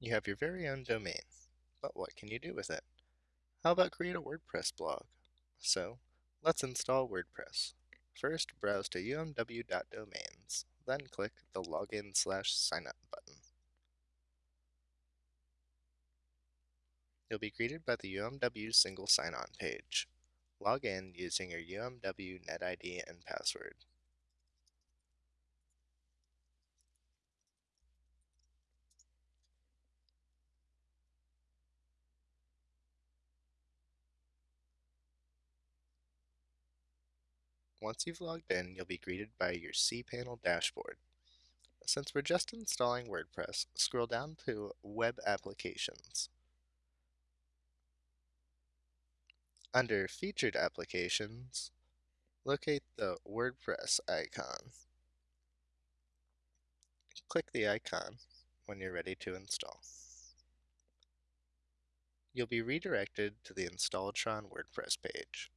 You have your very own domain, but what can you do with it? How about create a WordPress blog? So, let's install WordPress. First, browse to umw.domains, then click the Login slash Signup button. You'll be greeted by the UMW single sign-on page. Log in using your UMW NetID and password. Once you've logged in, you'll be greeted by your cPanel dashboard. Since we're just installing WordPress, scroll down to Web Applications. Under Featured Applications, locate the WordPress icon. Click the icon when you're ready to install. You'll be redirected to the Installatron WordPress page.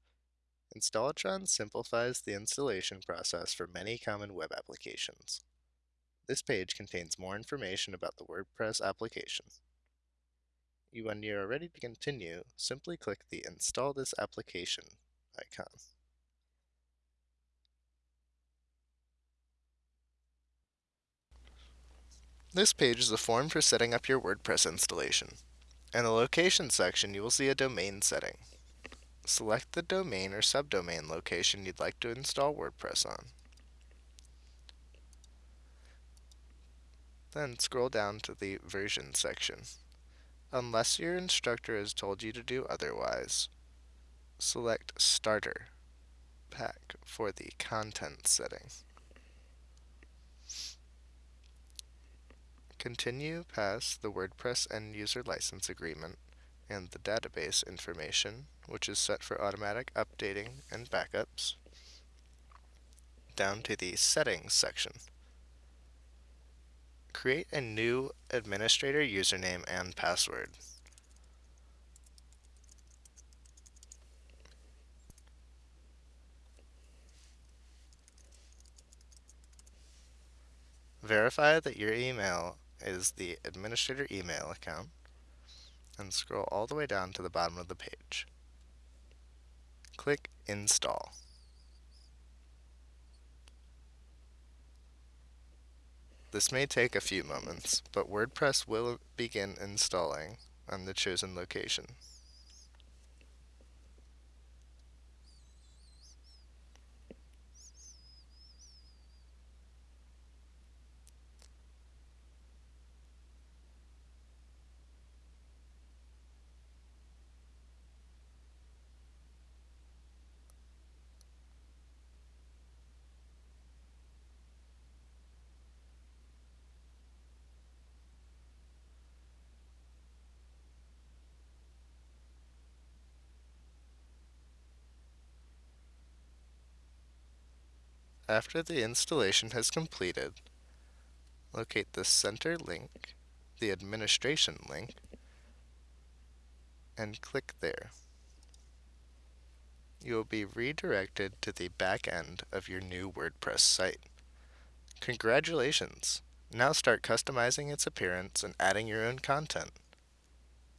Installatron simplifies the installation process for many common web applications. This page contains more information about the WordPress application. When you are ready to continue, simply click the Install this application icon. This page is a form for setting up your WordPress installation. In the Location section, you will see a domain setting. Select the domain or subdomain location you'd like to install WordPress on. Then scroll down to the Version section. Unless your instructor has told you to do otherwise, select Starter Pack for the Content setting. Continue past the WordPress End User License Agreement and the database information, which is set for automatic updating and backups, down to the Settings section. Create a new administrator username and password. Verify that your email is the administrator email account and scroll all the way down to the bottom of the page. Click Install. This may take a few moments, but WordPress will begin installing on the chosen location. After the installation has completed, locate the center link, the administration link, and click there. You will be redirected to the back end of your new WordPress site. Congratulations! Now start customizing its appearance and adding your own content.